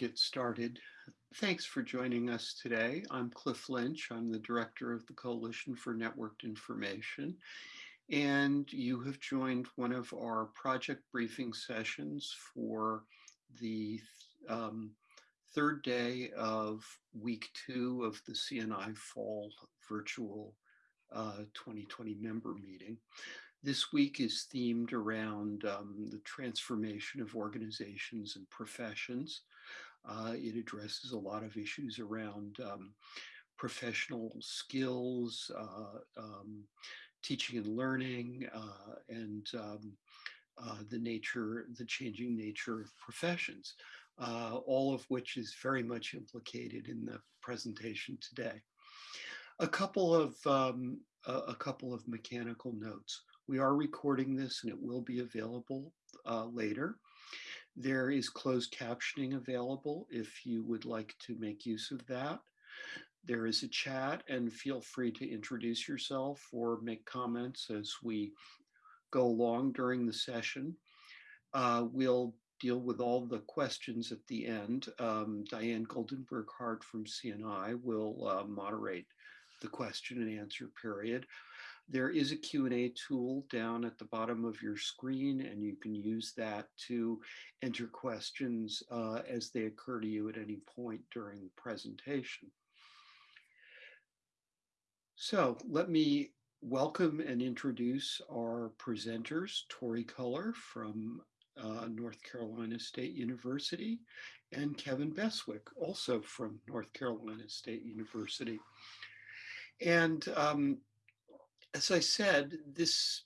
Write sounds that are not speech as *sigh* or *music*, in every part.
get started? Thanks for joining us today. I'm Cliff Lynch. I'm the director of the Coalition for Networked Information. And you have joined one of our project briefing sessions for the um, third day of week two of the CNI Fall Virtual uh, 2020 member meeting. This week is themed around um, the transformation of organizations and professions. Uh, it addresses a lot of issues around um, professional skills, uh, um, teaching and learning, uh, and um, uh, the nature, the changing nature of professions, uh, all of which is very much implicated in the presentation today. A couple of um, a, couple of mechanical notes. We are recording this and it will be available uh, later. There is closed captioning available if you would like to make use of that. There is a chat and feel free to introduce yourself or make comments as we go along during the session. Uh, we'll deal with all the questions at the end. Um, Diane Goldenberg Hart from CNI will uh, moderate the question and answer period. There is a Q&A tool down at the bottom of your screen, and you can use that to enter questions uh, as they occur to you at any point during the presentation. So let me welcome and introduce our presenters, Tori Culler from uh, North Carolina State University and Kevin Beswick, also from North Carolina State University. And um, as I said, this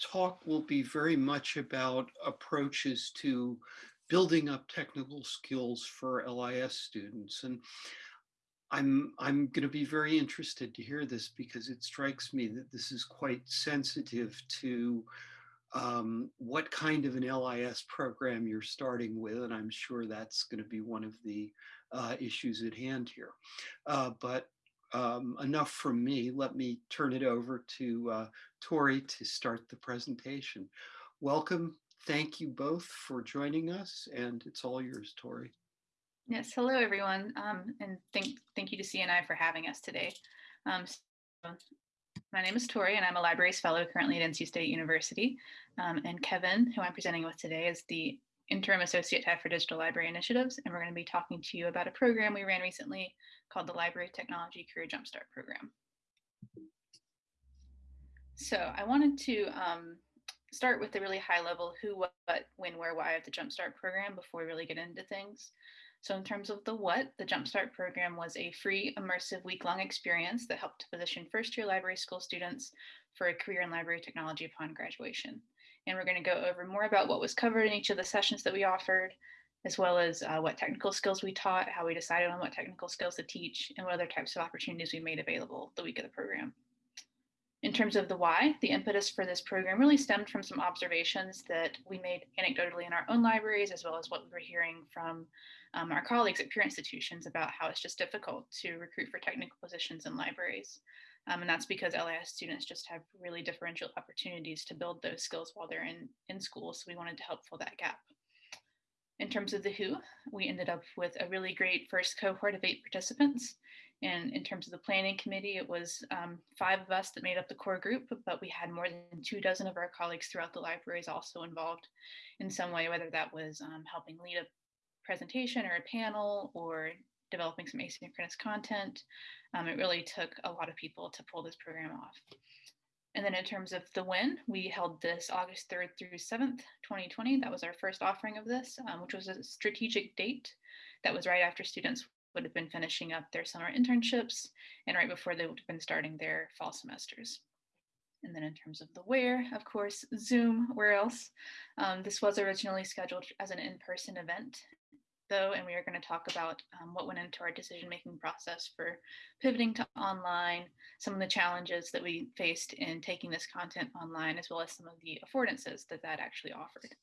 talk will be very much about approaches to building up technical skills for LIS students. And I'm, I'm going to be very interested to hear this because it strikes me that this is quite sensitive to um, what kind of an LIS program you're starting with. And I'm sure that's going to be one of the uh, issues at hand here. Uh, but um, enough from me. Let me turn it over to uh, Tori to start the presentation. Welcome. Thank you both for joining us and it's all yours, Tori. Yes, hello everyone, um, and thank, thank you to CNI for having us today. Um, so my name is Tori and I'm a libraries fellow currently at NC State University. Um, and Kevin, who I'm presenting with today, is the interim associate tech for digital library initiatives. And we're going to be talking to you about a program we ran recently called the Library Technology Career Jumpstart Program. So I wanted to um, start with the really high level who, what, when, where, why of the Jumpstart program before we really get into things. So in terms of the what, the Jumpstart program was a free, immersive week-long experience that helped to position first-year library school students for a career in library technology upon graduation. And we're going to go over more about what was covered in each of the sessions that we offered, as well as uh, what technical skills we taught, how we decided on what technical skills to teach, and what other types of opportunities we made available the week of the program. In terms of the why, the impetus for this program really stemmed from some observations that we made anecdotally in our own libraries, as well as what we were hearing from um, our colleagues at peer institutions about how it's just difficult to recruit for technical positions in libraries. Um, and that's because LIS students just have really differential opportunities to build those skills while they're in, in school. So we wanted to help fill that gap. In terms of the who, we ended up with a really great first cohort of eight participants. And in terms of the planning committee, it was um, five of us that made up the core group, but we had more than two dozen of our colleagues throughout the libraries also involved in some way, whether that was um, helping lead a presentation or a panel or developing some asynchronous content. Um, it really took a lot of people to pull this program off. And then in terms of the when, we held this August 3rd through 7th, 2020. That was our first offering of this, um, which was a strategic date that was right after students would have been finishing up their summer internships and right before they would have been starting their fall semesters. And then in terms of the where, of course, Zoom, where else? Um, this was originally scheduled as an in-person event though, and we are going to talk about um, what went into our decision-making process for pivoting to online, some of the challenges that we faced in taking this content online, as well as some of the affordances that that actually offered.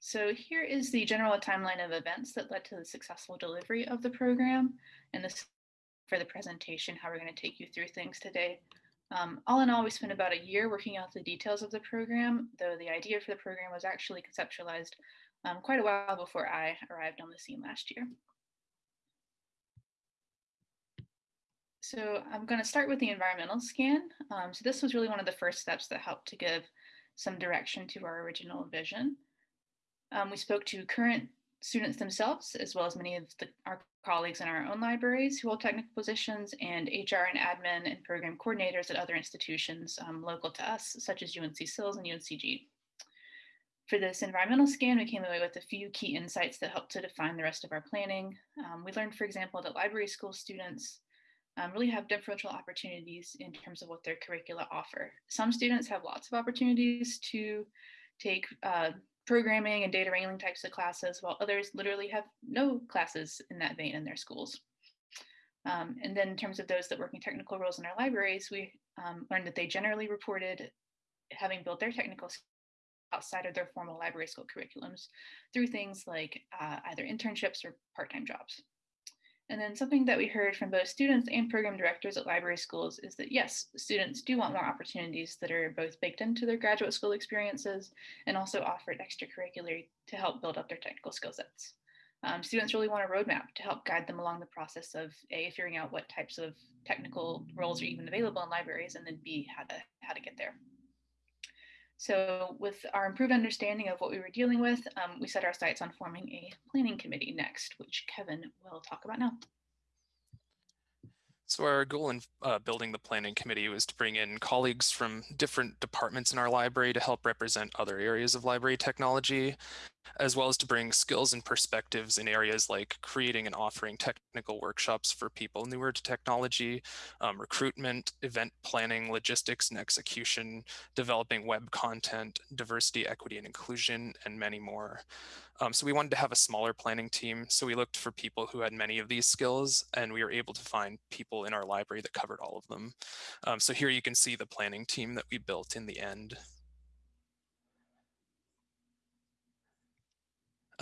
So here is the general timeline of events that led to the successful delivery of the program. And this for the presentation, how we're going to take you through things today. Um, all in all, we spent about a year working out the details of the program, though the idea for the program was actually conceptualized um, quite a while before I arrived on the scene last year. So I'm going to start with the environmental scan. Um, so this was really one of the first steps that helped to give some direction to our original vision. Um, we spoke to current students themselves, as well as many of the, our colleagues in our own libraries who hold technical positions, and HR and admin and program coordinators at other institutions um, local to us, such as UNC SILS and UNCG. For this environmental scan, we came away with a few key insights that helped to define the rest of our planning. Um, we learned, for example, that library school students um, really have differential opportunities in terms of what their curricula offer. Some students have lots of opportunities to take uh, programming and data wrangling types of classes, while others literally have no classes in that vein in their schools. Um, and then in terms of those that work in technical roles in our libraries, we um, learned that they generally reported having built their technical outside of their formal library school curriculums through things like uh, either internships or part-time jobs. And then something that we heard from both students and program directors at library schools is that yes, students do want more opportunities that are both baked into their graduate school experiences and also offered extracurricular to help build up their technical skill sets. Um, students really want a roadmap to help guide them along the process of A, figuring out what types of technical roles are even available in libraries, and then B, how to, how to get there. So with our improved understanding of what we were dealing with, um, we set our sights on forming a planning committee next, which Kevin will talk about now. So our goal in uh, building the planning committee was to bring in colleagues from different departments in our library to help represent other areas of library technology, as well as to bring skills and perspectives in areas like creating and offering technical workshops for people newer to technology, um, recruitment, event planning, logistics and execution, developing web content, diversity, equity, and inclusion, and many more. Um, so we wanted to have a smaller planning team. So we looked for people who had many of these skills and we were able to find people in our library that covered all of them. Um, so here you can see the planning team that we built in the end.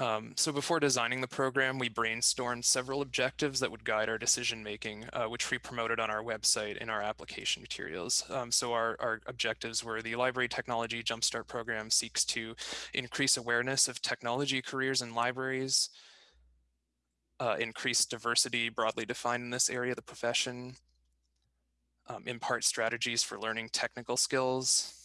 Um, so before designing the program, we brainstormed several objectives that would guide our decision making, uh, which we promoted on our website in our application materials. Um, so our, our objectives were the Library Technology Jumpstart Program seeks to increase awareness of technology careers in libraries, uh, increase diversity broadly defined in this area of the profession, um, impart strategies for learning technical skills,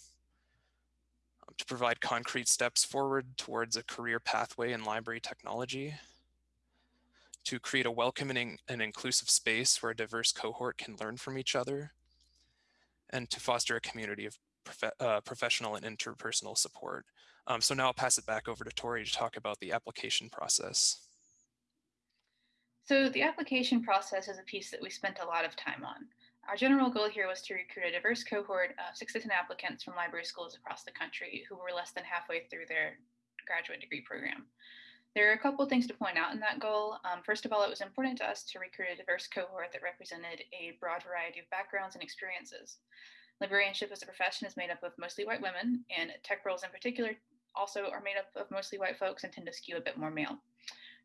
to provide concrete steps forward towards a career pathway in library technology, to create a welcoming and inclusive space where a diverse cohort can learn from each other, and to foster a community of prof uh, professional and interpersonal support. Um, so now I'll pass it back over to Tori to talk about the application process. So the application process is a piece that we spent a lot of time on. Our general goal here was to recruit a diverse cohort of six to 10 applicants from library schools across the country who were less than halfway through their graduate degree program. There are a couple things to point out in that goal. Um, first of all, it was important to us to recruit a diverse cohort that represented a broad variety of backgrounds and experiences. Librarianship as a profession is made up of mostly white women, and tech roles in particular also are made up of mostly white folks and tend to skew a bit more male.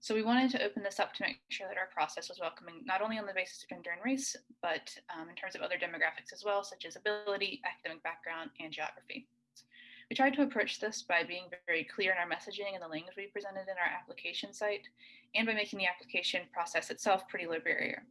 So we wanted to open this up to make sure that our process was welcoming, not only on the basis of gender and race, but um, in terms of other demographics as well, such as ability, academic background, and geography. We tried to approach this by being very clear in our messaging and the language we presented in our application site, and by making the application process itself pretty low barrier.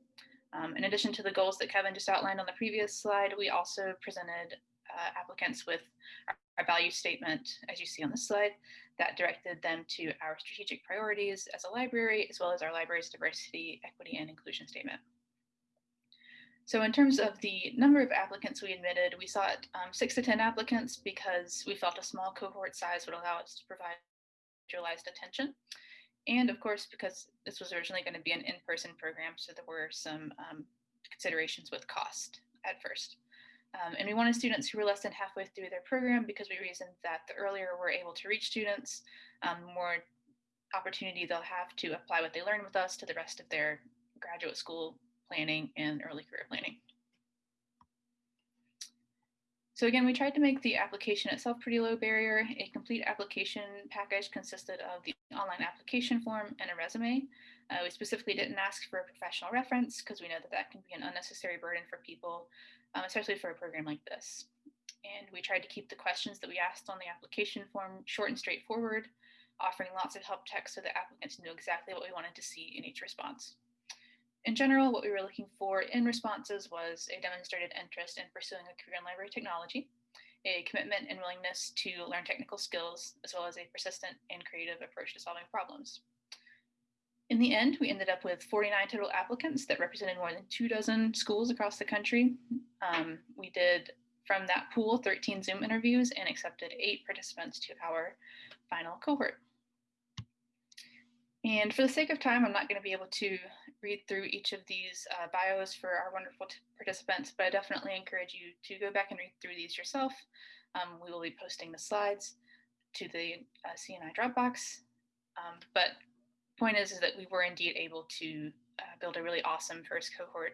Um, in addition to the goals that Kevin just outlined on the previous slide, we also presented uh, applicants with our, our value statement, as you see on this slide, that directed them to our strategic priorities as a library, as well as our library's diversity, equity, and inclusion statement. So in terms of the number of applicants we admitted, we sought um, six to 10 applicants because we felt a small cohort size would allow us to provide individualized attention. And of course, because this was originally going to be an in-person program, so there were some um, considerations with cost at first. Um, and we wanted students who were less than halfway through their program because we reasoned that the earlier we're able to reach students, um, more opportunity they'll have to apply what they learn with us to the rest of their graduate school planning and early career planning. So again, we tried to make the application itself pretty low barrier. A complete application package consisted of the online application form and a resume. Uh, we specifically didn't ask for a professional reference because we know that that can be an unnecessary burden for people um, especially for a program like this. And we tried to keep the questions that we asked on the application form short and straightforward. offering lots of help text so that applicants knew exactly what we wanted to see in each response. In general, what we were looking for in responses was a demonstrated interest in pursuing a career in library technology, a commitment and willingness to learn technical skills, as well as a persistent and creative approach to solving problems. In the end, we ended up with 49 total applicants that represented more than two dozen schools across the country. Um, we did, from that pool, 13 Zoom interviews and accepted eight participants to our final cohort. And for the sake of time, I'm not going to be able to read through each of these uh, bios for our wonderful participants, but I definitely encourage you to go back and read through these yourself. Um, we will be posting the slides to the uh, CNI Dropbox. Um, but point is, is that we were indeed able to uh, build a really awesome first cohort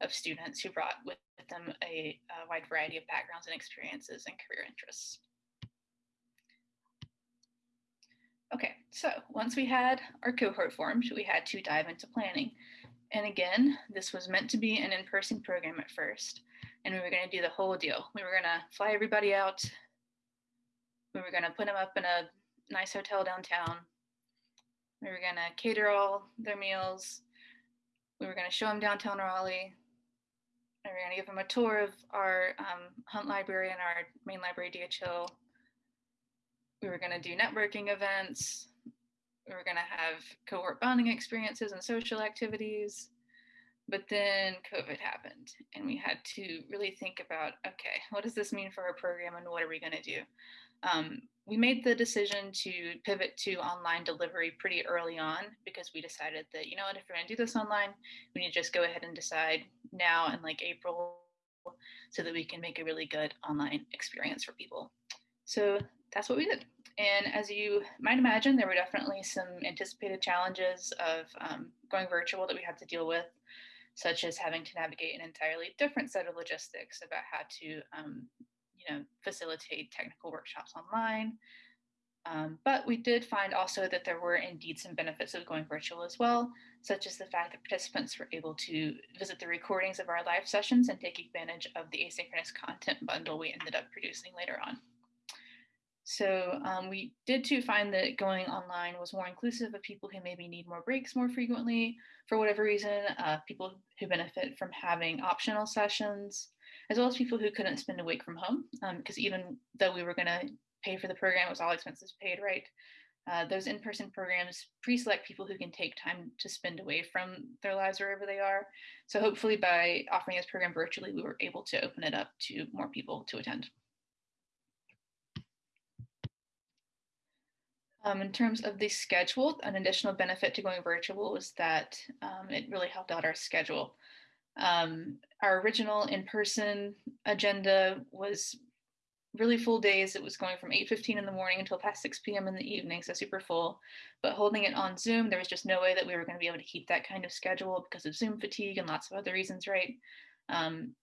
of students who brought with them a, a wide variety of backgrounds and experiences and career interests. Okay, so once we had our cohort formed, we had to dive into planning. And again, this was meant to be an in-person program at first, and we were gonna do the whole deal. We were gonna fly everybody out. We were gonna put them up in a nice hotel downtown. We were gonna cater all their meals. We were gonna show them downtown Raleigh. And we were gonna give them a tour of our um, Hunt Library and our main library, DHL we were going to do networking events. We were going to have cohort bonding experiences and social activities. But then COVID happened, and we had to really think about okay, what does this mean for our program, and what are we going to do? Um, we made the decision to pivot to online delivery pretty early on because we decided that, you know what, if we're going to do this online, we need to just go ahead and decide now in like April so that we can make a really good online experience for people. So that's what we did. And as you might imagine, there were definitely some anticipated challenges of um, going virtual that we had to deal with, such as having to navigate an entirely different set of logistics about how to, um, you know, facilitate technical workshops online. Um, but we did find also that there were indeed some benefits of going virtual as well, such as the fact that participants were able to visit the recordings of our live sessions and take advantage of the asynchronous content bundle we ended up producing later on. So um, we did too find that going online was more inclusive of people who maybe need more breaks more frequently for whatever reason, uh, people who benefit from having optional sessions, as well as people who couldn't spend a week from home. Because um, even though we were going to pay for the program, it was all expenses paid, right? Uh, those in-person programs pre-select people who can take time to spend away from their lives wherever they are. So hopefully by offering this program virtually, we were able to open it up to more people to attend. Um, in terms of the schedule, an additional benefit to going virtual was that um, it really helped out our schedule. Um, our original in-person agenda was really full days. It was going from 8.15 in the morning until past 6 p.m. in the evening, so super full. But holding it on Zoom, there was just no way that we were going to be able to keep that kind of schedule because of Zoom fatigue and lots of other reasons, right? Um,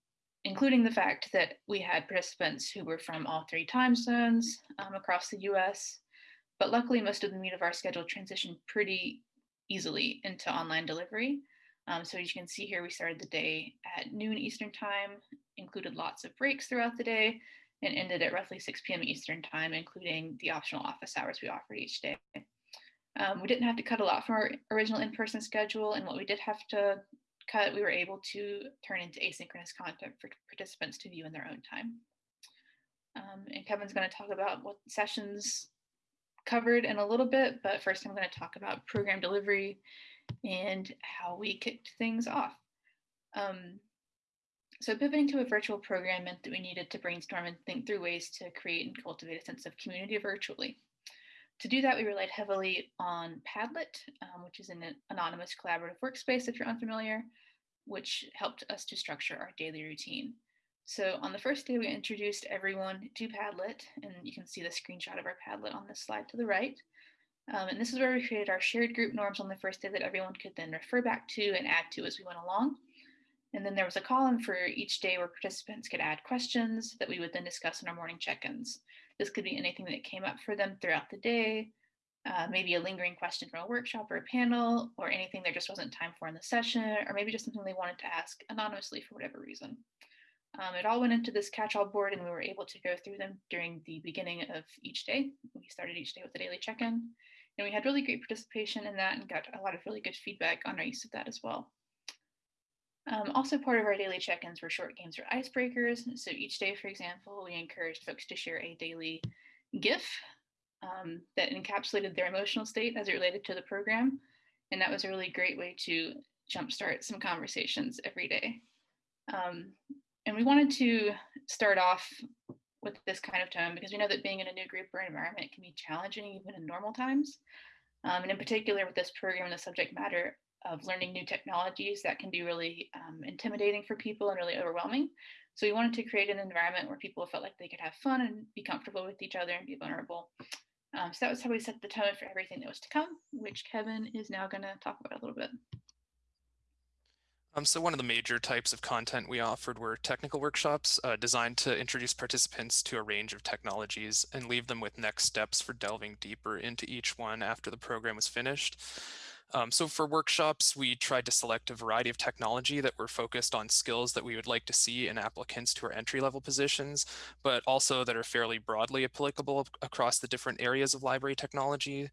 including the fact that we had participants who were from all three time zones um, across the US. But luckily, most of the meat of our schedule transitioned pretty easily into online delivery. Um, so as you can see here, we started the day at noon Eastern time, included lots of breaks throughout the day, and ended at roughly 6 p.m. Eastern time, including the optional office hours we offered each day. Um, we didn't have to cut a lot from our original in-person schedule, and what we did have to cut, we were able to turn into asynchronous content for participants to view in their own time. Um, and Kevin's going to talk about what sessions covered in a little bit, but first I'm going to talk about program delivery and how we kicked things off. Um, so pivoting to a virtual program meant that we needed to brainstorm and think through ways to create and cultivate a sense of community virtually. To do that, we relied heavily on Padlet, um, which is an anonymous collaborative workspace if you're unfamiliar, which helped us to structure our daily routine. So on the first day, we introduced everyone to Padlet, and you can see the screenshot of our Padlet on this slide to the right. Um, and this is where we created our shared group norms on the first day that everyone could then refer back to and add to as we went along. And then there was a column for each day where participants could add questions that we would then discuss in our morning check-ins. This could be anything that came up for them throughout the day, uh, maybe a lingering question from a workshop or a panel, or anything there just wasn't time for in the session, or maybe just something they wanted to ask anonymously for whatever reason. Um, it all went into this catch-all board and we were able to go through them during the beginning of each day. We started each day with a daily check-in. And we had really great participation in that and got a lot of really good feedback on our use of that as well. Um, also part of our daily check-ins were short games or icebreakers. So each day, for example, we encouraged folks to share a daily GIF um, that encapsulated their emotional state as it related to the program. And that was a really great way to jumpstart some conversations every day. Um, and we wanted to start off with this kind of tone because we know that being in a new group or environment can be challenging even in normal times. Um, and in particular with this program, the subject matter of learning new technologies that can be really um, intimidating for people and really overwhelming. So we wanted to create an environment where people felt like they could have fun and be comfortable with each other and be vulnerable. Um, so that was how we set the tone for everything that was to come, which Kevin is now going to talk about a little bit. Um, so one of the major types of content we offered were technical workshops uh, designed to introduce participants to a range of technologies and leave them with next steps for delving deeper into each one after the program was finished. Um, so for workshops, we tried to select a variety of technology that were focused on skills that we would like to see in applicants to our entry-level positions, but also that are fairly broadly applicable across the different areas of library technology.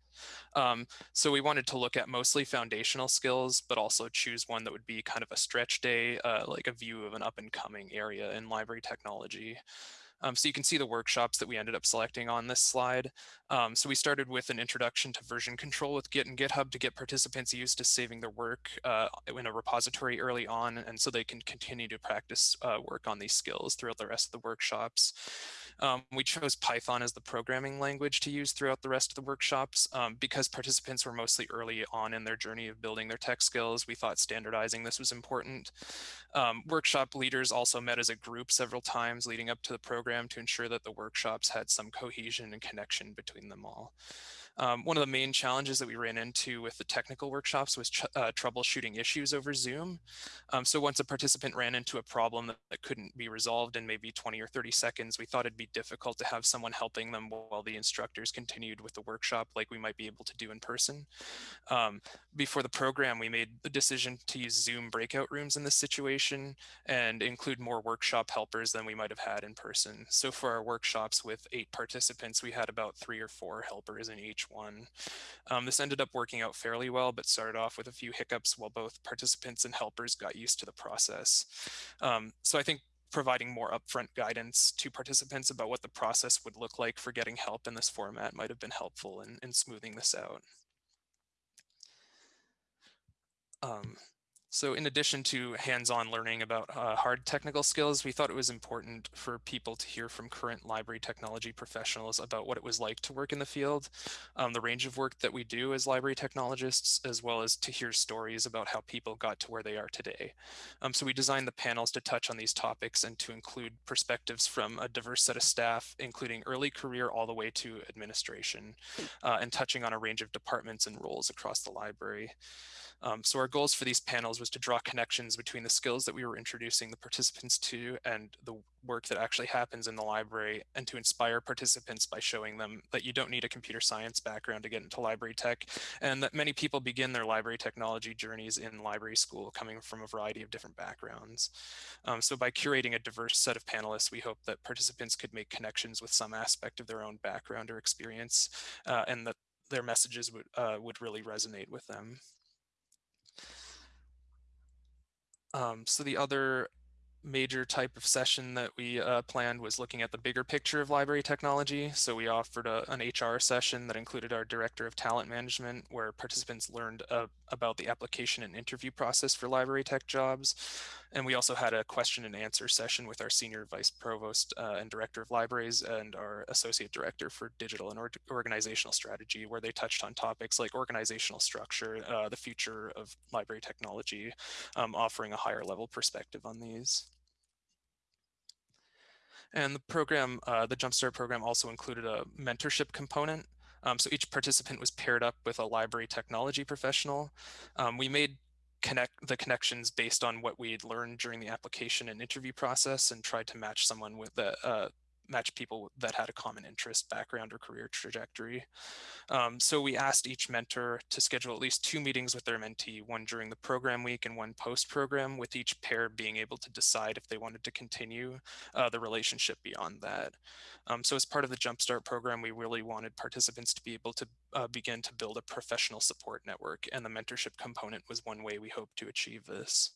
Um, so we wanted to look at mostly foundational skills, but also choose one that would be kind of a stretch day, uh, like a view of an up and coming area in library technology. Um, so you can see the workshops that we ended up selecting on this slide. Um, so we started with an introduction to version control with Git and GitHub to get participants used to saving their work uh, in a repository early on, and so they can continue to practice uh, work on these skills throughout the rest of the workshops. Um, we chose Python as the programming language to use throughout the rest of the workshops um, because participants were mostly early on in their journey of building their tech skills. We thought standardizing this was important. Um, workshop leaders also met as a group several times leading up to the program to ensure that the workshops had some cohesion and connection between them all. Um, one of the main challenges that we ran into with the technical workshops was uh, troubleshooting issues over Zoom. Um, so once a participant ran into a problem that, that, couldn't be resolved in maybe 20 or 30 seconds, we thought it'd be difficult to have someone helping them while the instructors continued with the workshop like we might be able to do in person. Um, before the program, we made the decision to use Zoom breakout rooms in this situation and include more workshop helpers than we might have had in person. So for our workshops with eight participants, we had about three or four helpers in each one. Um, this ended up working out fairly well, but started off with a few hiccups while both participants and helpers got used to the process. Um, so I think providing more upfront guidance to participants about what the process would look like for getting help in this format might have been helpful in, in smoothing this out. Um, so in addition to hands-on learning about uh, hard technical skills, we thought it was important for people to hear from current library technology professionals about what it was like to work in the field, um, the range of work that we do as library technologists, as well as to hear stories about how people got to where they are today. Um, so we designed the panels to touch on these topics and to include perspectives from a diverse set of staff, including early career all the way to administration, uh, and touching on a range of departments and roles across the library. Um, so our goals for these panels was to draw connections between the skills that we were introducing the participants to and the work that actually happens in the library and to inspire participants by showing them that you don't need a computer science background to get into library tech and that many people begin their library technology journeys in library school coming from a variety of different backgrounds. Um, so by curating a diverse set of panelists, we hope that participants could make connections with some aspect of their own background or experience uh, and that their messages would, uh, would really resonate with them. Um, so the other major type of session that we uh, planned was looking at the bigger picture of library technology. So we offered a, an HR session that included our director of talent management where participants learned uh, about the application and interview process for library tech jobs. And we also had a question and answer session with our senior vice provost uh, and director of libraries and our associate director for digital and or organizational strategy, where they touched on topics like organizational structure, uh, the future of library technology, um, offering a higher level perspective on these. And the program, uh, the Jumpstart program also included a mentorship component. Um, so each participant was paired up with a library technology professional. Um, we made connect the connections based on what we had learned during the application and interview process and tried to match someone with the, uh, match people that had a common interest, background, or career trajectory. Um, so we asked each mentor to schedule at least two meetings with their mentee, one during the program week and one post-program, with each pair being able to decide if they wanted to continue uh, the relationship beyond that. Um, so as part of the Jumpstart program, we really wanted participants to be able to uh, begin to build a professional support network, and the mentorship component was one way we hope to achieve this.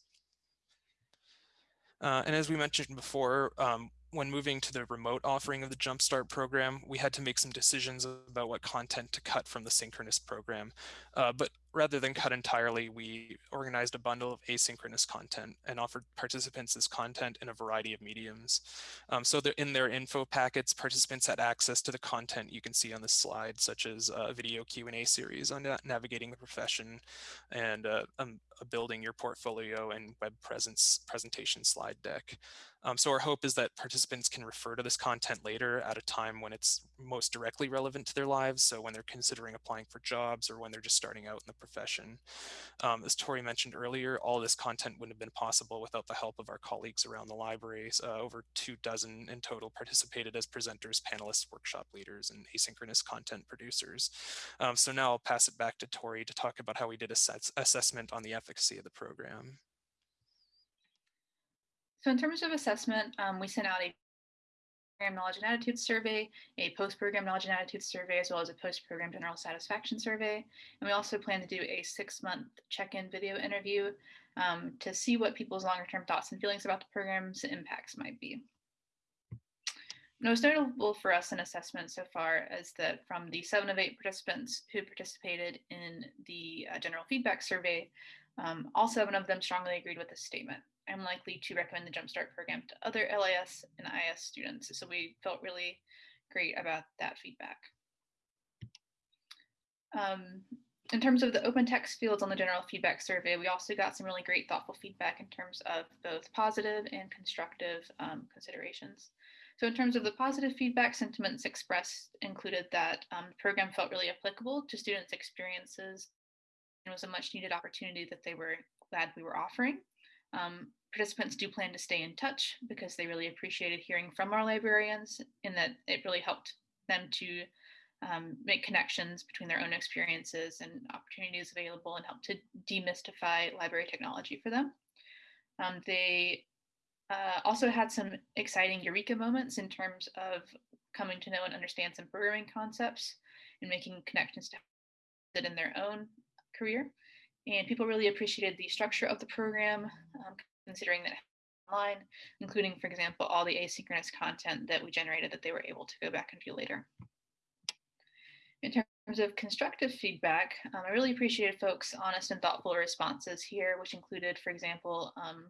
Uh, and as we mentioned before, um, when moving to the remote offering of the Jumpstart program, we had to make some decisions about what content to cut from the synchronous program. Uh, but rather than cut entirely, we organized a bundle of asynchronous content and offered participants this content in a variety of mediums. Um, so in their info packets, participants had access to the content you can see on the slide, such as a video Q&A series on navigating the profession and uh, um, building your portfolio and web presence presentation slide deck. Um, so our hope is that participants can refer to this content later at a time when it's most directly relevant to their lives. So when they're considering applying for jobs or when they're just starting out in the profession. Um, as Tori mentioned earlier, all this content wouldn't have been possible without the help of our colleagues around the libraries. Uh, over two dozen in total participated as presenters, panelists, workshop leaders, and asynchronous content producers. Um, so now I'll pass it back to Tori to talk about how we did a assessment on the efficacy of the program. So in terms of assessment, um, we sent out a knowledge and attitude survey, a post-program knowledge and attitude survey, as well as a post-program general satisfaction survey. And we also plan to do a six-month check-in video interview um, to see what people's longer-term thoughts and feelings about the program's impacts might be. Most notable for us in assessment so far is that from the seven of eight participants who participated in the uh, general feedback survey, um, all seven of them strongly agreed with this statement. I'm likely to recommend the Jumpstart program to other LIS and IS students. So we felt really great about that feedback. Um, in terms of the open text fields on the general feedback survey, we also got some really great thoughtful feedback in terms of both positive and constructive um, considerations. So in terms of the positive feedback, sentiments expressed included that um, the program felt really applicable to students' experiences was a much needed opportunity that they were glad we were offering. Um, participants do plan to stay in touch because they really appreciated hearing from our librarians in that it really helped them to um, make connections between their own experiences and opportunities available and help to demystify library technology for them. Um, they uh, also had some exciting eureka moments in terms of coming to know and understand some programming concepts and making connections to it in their own career. And people really appreciated the structure of the program, um, considering that online, including, for example, all the asynchronous content that we generated that they were able to go back and view later. In terms of constructive feedback, um, I really appreciated folks' honest and thoughtful responses here, which included, for example, um,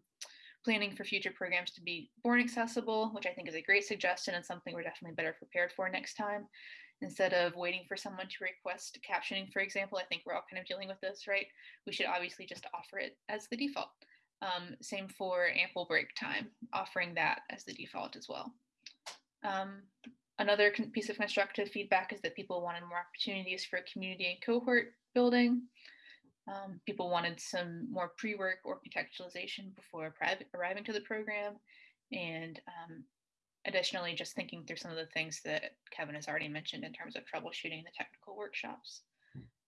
planning for future programs to be born accessible, which I think is a great suggestion and something we're definitely better prepared for next time. Instead of waiting for someone to request captioning, for example, I think we're all kind of dealing with this, right? We should obviously just offer it as the default. Um, same for ample break time, offering that as the default as well. Um, another piece of constructive feedback is that people wanted more opportunities for community and cohort building. Um, people wanted some more pre-work or contextualization before arriving to the program. And um, additionally, just thinking through some of the things that Kevin has already mentioned in terms of troubleshooting the technical workshops.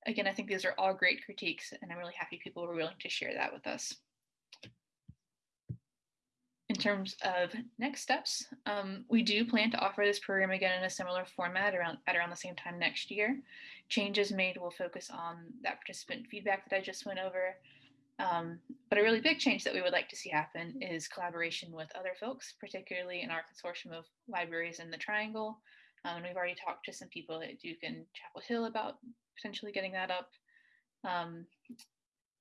Again, I think these are all great critiques and I'm really happy people were willing to share that with us in terms of next steps, um, we do plan to offer this program again in a similar format around at around the same time next year. Changes made will focus on that participant feedback that I just went over. Um, but a really big change that we would like to see happen is collaboration with other folks, particularly in our consortium of libraries in the Triangle. Um, and we've already talked to some people at Duke and Chapel Hill about potentially getting that up. Um,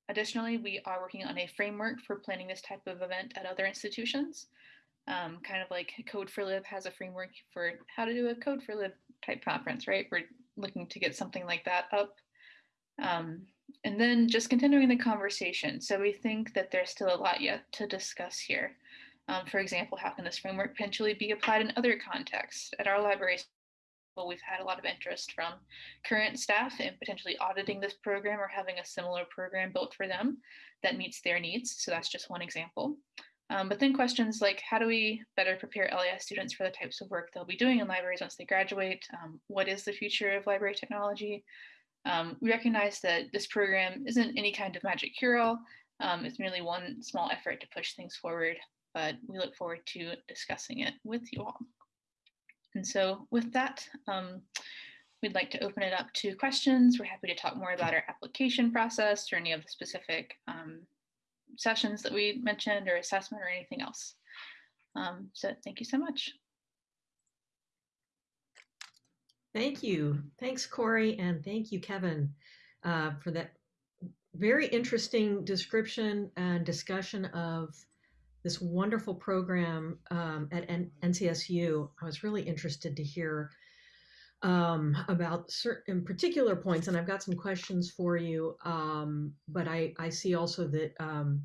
Additionally, we are working on a framework for planning this type of event at other institutions. Um, kind of like Code4Lib has a framework for how to do a Code4Lib type conference, right? We're looking to get something like that up. Um, and then just continuing the conversation. So we think that there's still a lot yet to discuss here. Um, for example, how can this framework potentially be applied in other contexts? At our libraries, we've had a lot of interest from current staff in potentially auditing this program or having a similar program built for them that meets their needs. So that's just one example. Um, but then questions like how do we better prepare LIS students for the types of work they'll be doing in libraries once they graduate? Um, what is the future of library technology? Um, we recognize that this program isn't any kind of magic cure-all. Um, it's merely one small effort to push things forward, but we look forward to discussing it with you all. And so with that, um, we'd like to open it up to questions. We're happy to talk more about our application process or any of the specific um, sessions that we mentioned or assessment or anything else. Um, so thank you so much. Thank you. Thanks, Tori, and thank you, Kevin, uh, for that very interesting description and discussion of this wonderful program um, at N NCSU. I was really interested to hear um, about certain particular points, and I've got some questions for you. Um, but I, I see also that um,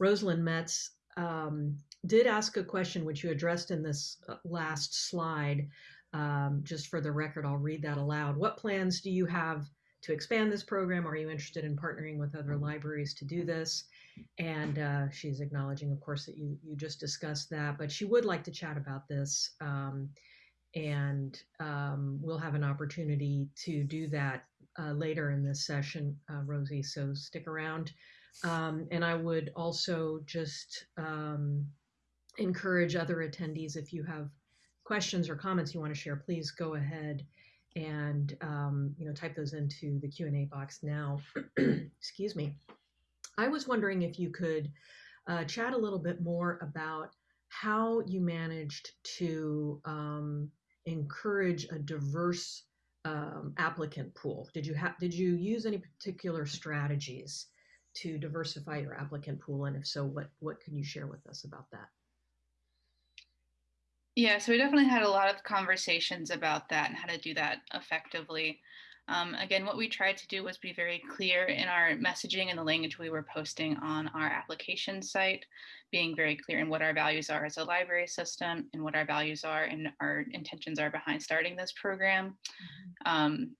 Rosalyn Metz um, did ask a question which you addressed in this uh, last slide. Um, just for the record, I'll read that aloud. What plans do you have to expand this program? Are you interested in partnering with other libraries to do this? And uh, she's acknowledging, of course, that you, you just discussed that, but she would like to chat about this. Um, and um, we'll have an opportunity to do that uh, later in this session, uh, Rosie, so stick around. Um, and I would also just um, encourage other attendees, if you have questions or comments you want to share, please go ahead and um, you know type those into the Q&A box now. *clears throat* Excuse me. I was wondering if you could uh, chat a little bit more about how you managed to um, encourage a diverse um, applicant pool? Did you have did you use any particular strategies to diversify your applicant pool, and if so, what what can you share with us about that? Yeah, so we definitely had a lot of conversations about that and how to do that effectively. Um, again, what we tried to do was be very clear in our messaging and the language we were posting on our application site, being very clear in what our values are as a library system and what our values are and our intentions are behind starting this program. Mm-hmm. Um,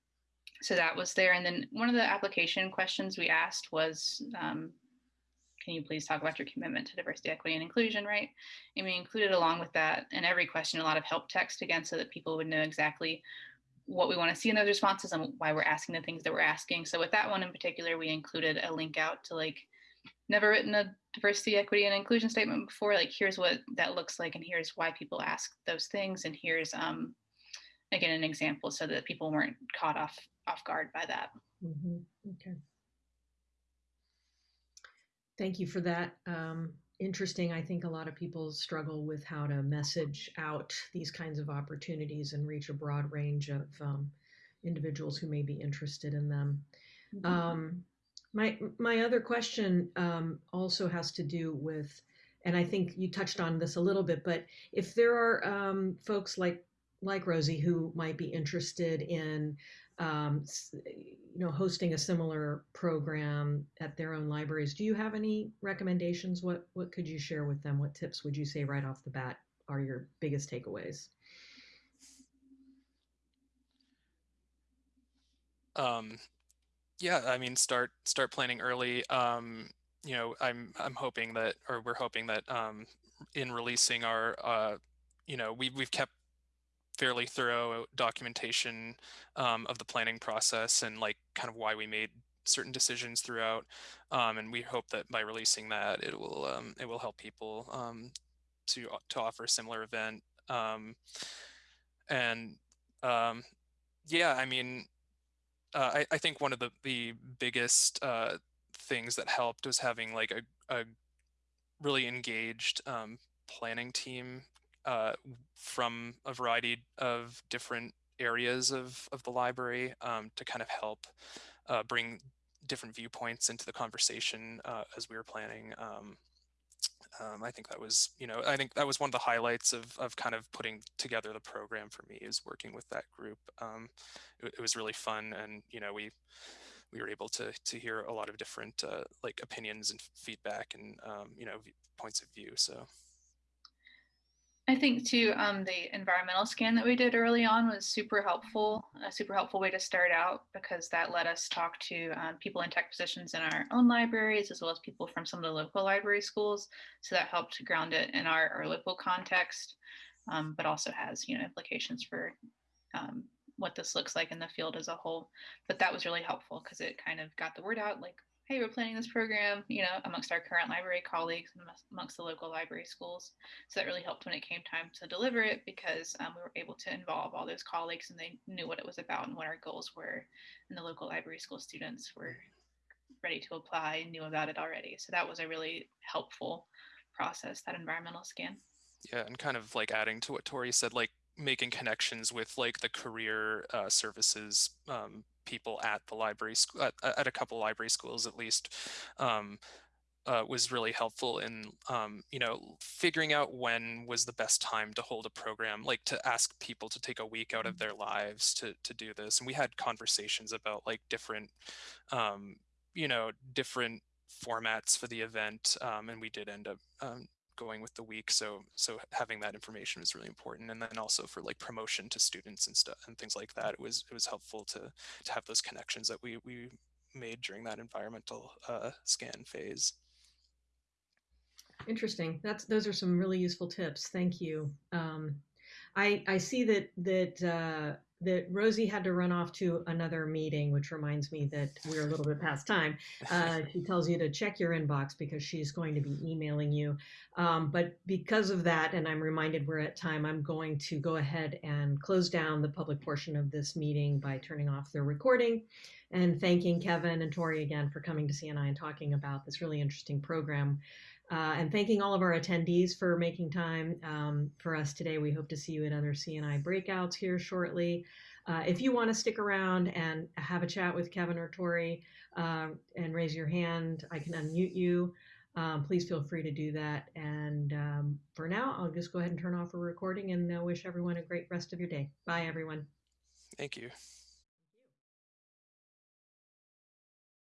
so that was there. And then one of the application questions we asked was, um, can you please talk about your commitment to diversity, equity, and inclusion, right? And we included along with that in every question a lot of help text again so that people would know exactly what we want to see in those responses and why we're asking the things that we're asking. So with that one in particular, we included a link out to like never written a diversity, equity, and inclusion statement before. Like here's what that looks like, and here's why people ask those things, and here's um again an example so that people weren't caught off off guard by that. Mm-hmm. Okay. Thank you for that. Um, interesting. I think a lot of people struggle with how to message out these kinds of opportunities and reach a broad range of um, individuals who may be interested in them. Mm-hmm. Um, my my other question um, also has to do with, and I think you touched on this a little bit, but if there are um, folks like like Rosie who might be interested in um, you know, hosting a similar program at their own libraries. Do you have any recommendations? What what could you share with them? What tips would you say right off the bat are your biggest takeaways? Um, yeah, I mean, start start planning early. Um, you know, I'm I'm hoping that, or we're hoping that, um, in releasing our, uh, you know, we we've kept fairly thorough documentation um, of the planning process and like kind of why we made certain decisions throughout. Um, and we hope that by releasing that, it will um, it will help people um, to to offer a similar event. Um, and um, yeah, I mean, uh, I, I think one of the the biggest uh, things that helped was having like a, a really engaged planning team uh, from a variety of different areas of, of the library um, to kind of help uh, bring different viewpoints into the conversation uh, as we were planning. Um, um, I think that was, you know, I think that was one of the highlights of, of kind of putting together the program for me is working with that group. Um, it, it, was really fun and, you know, we we were able to to hear a lot of different uh, like opinions and feedback and, um, you know, points of view. So. I think too, um, the environmental scan that we did early on was super helpful, a super helpful way to start out because that let us talk to um, people in tech positions in our own libraries as well as people from some of the local library schools. So that helped to ground it in our, our local context, um, but also has you know implications for um, what this looks like in the field as a whole. But that was really helpful because it kind of got the word out, like hey, we're planning this program, you know, amongst our current library colleagues and amongst the local library schools. So that really helped when it came time to deliver it because um, we were able to involve all those colleagues and they knew what it was about and what our goals were. And the local library school students were ready to apply and knew about it already. So that was a really helpful process, that environmental scan. Yeah, and kind of like adding to what Tori said, like making connections with like the career uh, services um, people at the library school at, at, a couple library schools at least um, uh, was really helpful in um, you know figuring out when was the best time to hold a program like to ask people to take a week out of Mm-hmm. their lives to to do this and we had conversations about like different um, you know different formats for the event um, and we did end up um, going with the week so so having that information was really important and then also for like promotion to students and stuff and things like that it was it was helpful to to have those connections that we we made during that environmental uh, scan phase Interesting. That's those are some really useful tips. Thank you. Um, I I see that that uh, that Rosie had to run off to another meeting, which reminds me that we're a little bit past time. Uh, *laughs* she tells you to check your inbox because she's going to be emailing you. Um, but because of that, and I'm reminded we're at time, I'm going to go ahead and close down the public portion of this meeting by turning off the recording and thanking Kevin and Tori again for coming to CNI and talking about this really interesting program. Uh, and thanking all of our attendees for making time um, for us today. We hope to see you at other CNI breakouts here shortly. Uh, if you want to stick around and have a chat with Kevin or Tori uh, and raise your hand, I can unmute you. Um, please feel free to do that. And um, for now, I'll just go ahead and turn off the recording and uh, wish everyone a great rest of your day. Bye, everyone. thank you